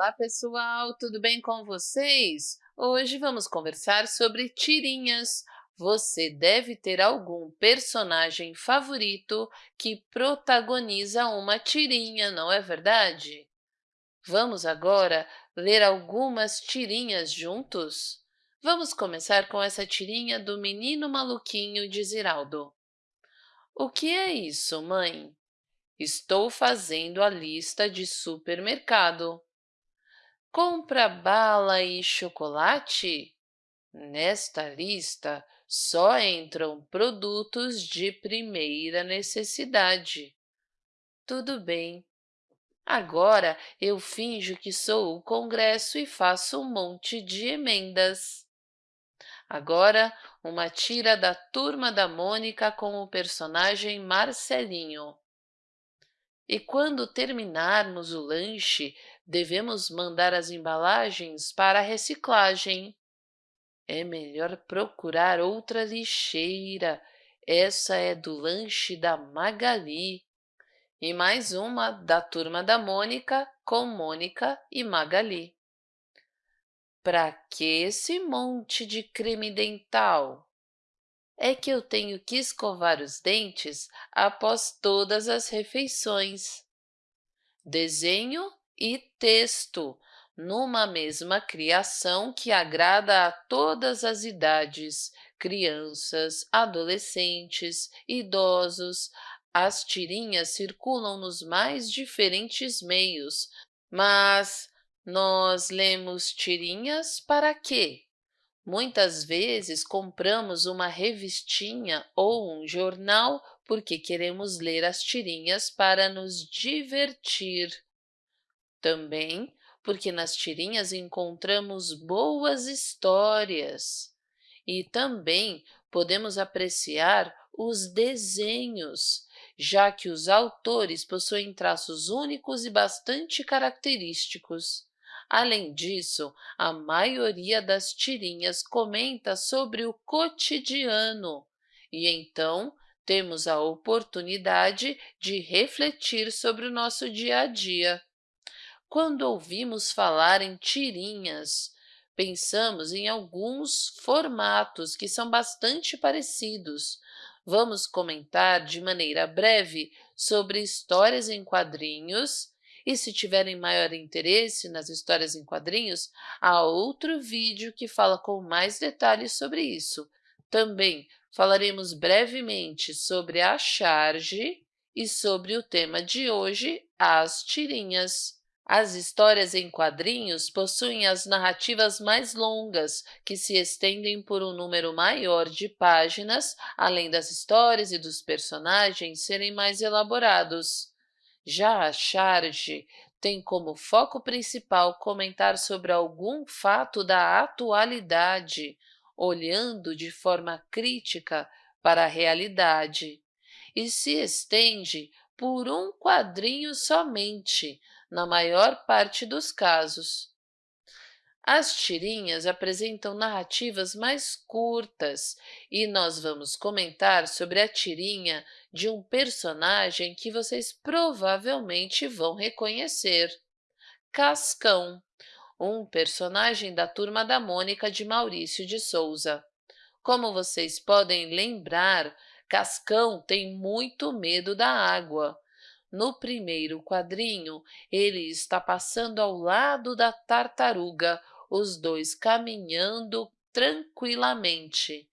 Olá, pessoal! Tudo bem com vocês? Hoje vamos conversar sobre tirinhas. Você deve ter algum personagem favorito que protagoniza uma tirinha, não é verdade? Vamos agora ler algumas tirinhas juntos? Vamos começar com essa tirinha do Menino Maluquinho de Ziraldo. O que é isso, mãe? Estou fazendo a lista de supermercado. Compra bala e chocolate? Nesta lista só entram produtos de primeira necessidade. Tudo bem. Agora eu finjo que sou o Congresso e faço um monte de emendas. Agora, uma tira da Turma da Mônica com o personagem Marcelinho. E quando terminarmos o lanche, devemos mandar as embalagens para a reciclagem. É melhor procurar outra lixeira. Essa é do lanche da Magali. E mais uma da turma da Mônica com Mônica e Magali. Para que esse monte de creme dental? É que eu tenho que escovar os dentes após todas as refeições. Desenho e texto, numa mesma criação que agrada a todas as idades, crianças, adolescentes, idosos. As tirinhas circulam nos mais diferentes meios, mas nós lemos tirinhas para quê? Muitas vezes compramos uma revistinha ou um jornal porque queremos ler as tirinhas para nos divertir. Também porque nas tirinhas encontramos boas histórias. E também podemos apreciar os desenhos, já que os autores possuem traços únicos e bastante característicos. Além disso, a maioria das tirinhas comenta sobre o cotidiano e então temos a oportunidade de refletir sobre o nosso dia a dia. Quando ouvimos falar em tirinhas, pensamos em alguns formatos que são bastante parecidos. Vamos comentar de maneira breve sobre histórias em quadrinhos e se tiverem maior interesse nas histórias em quadrinhos, há outro vídeo que fala com mais detalhes sobre isso. Também falaremos brevemente sobre a charge e sobre o tema de hoje, as tirinhas. As histórias em quadrinhos possuem as narrativas mais longas, que se estendem por um número maior de páginas, além das histórias e dos personagens serem mais elaborados. Já a charge tem como foco principal comentar sobre algum fato da atualidade, olhando de forma crítica para a realidade, e se estende por um quadrinho somente, na maior parte dos casos. As tirinhas apresentam narrativas mais curtas e nós vamos comentar sobre a tirinha de um personagem que vocês provavelmente vão reconhecer. Cascão, um personagem da Turma da Mônica de Maurício de Souza. Como vocês podem lembrar, Cascão tem muito medo da água. No primeiro quadrinho, ele está passando ao lado da tartaruga, os dois caminhando tranquilamente.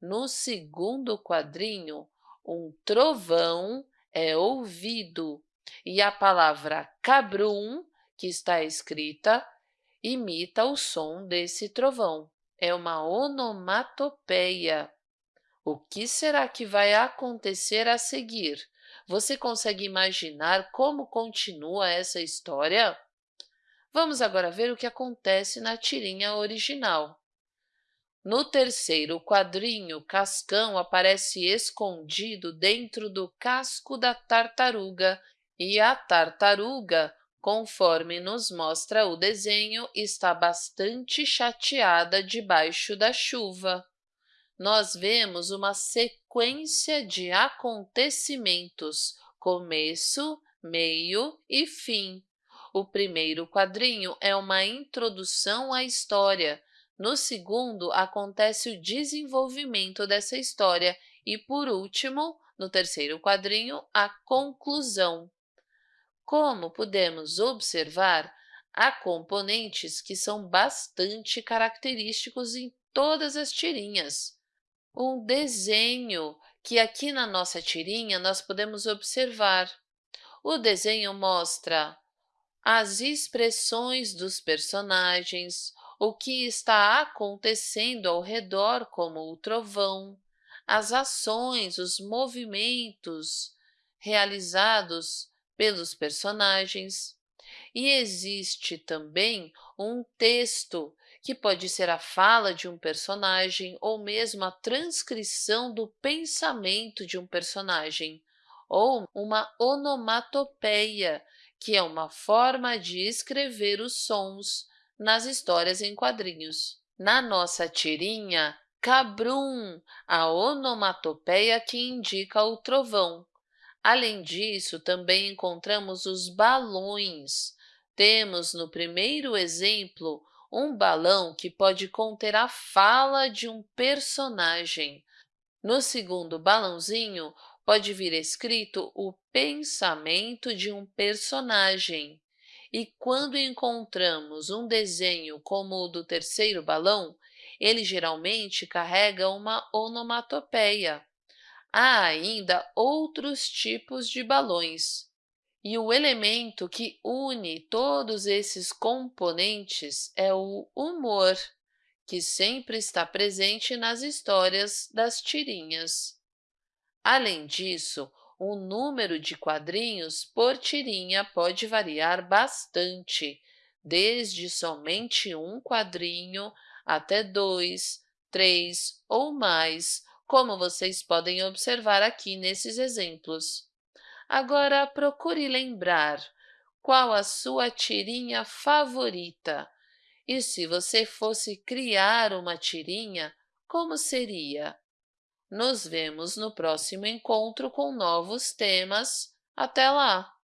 No segundo quadrinho, um trovão é ouvido e a palavra cabrum, que está escrita, imita o som desse trovão. É uma onomatopeia. O que será que vai acontecer a seguir? Você consegue imaginar como continua essa história? Vamos agora ver o que acontece na tirinha original. No terceiro quadrinho, Cascão aparece escondido dentro do casco da tartaruga e a tartaruga, conforme nos mostra o desenho, está bastante chateada debaixo da chuva. Nós vemos uma sequência de acontecimentos, começo, meio e fim. O primeiro quadrinho é uma introdução à história. No segundo, acontece o desenvolvimento dessa história. E, por último, no terceiro quadrinho, a conclusão. Como podemos observar, há componentes que são bastante característicos em todas as tirinhas. Um desenho, que aqui na nossa tirinha nós podemos observar. O desenho mostra as expressões dos personagens, o que está acontecendo ao redor, como o trovão, as ações, os movimentos realizados pelos personagens. E existe também um texto, que pode ser a fala de um personagem ou mesmo a transcrição do pensamento de um personagem, ou uma onomatopeia, que é uma forma de escrever os sons nas histórias em quadrinhos. Na nossa tirinha, cabrum, a onomatopeia que indica o trovão. Além disso, também encontramos os balões. Temos no primeiro exemplo um balão que pode conter a fala de um personagem. No segundo balãozinho, pode vir escrito o pensamento de um personagem. E quando encontramos um desenho como o do terceiro balão, ele geralmente carrega uma onomatopeia. Há ainda outros tipos de balões. E o elemento que une todos esses componentes é o humor, que sempre está presente nas histórias das tirinhas. Além disso, o número de quadrinhos por tirinha pode variar bastante, desde somente um quadrinho até dois, três ou mais, como vocês podem observar aqui nesses exemplos. Agora, procure lembrar qual a sua tirinha favorita. E se você fosse criar uma tirinha, como seria? Nos vemos no próximo encontro com novos temas. Até lá!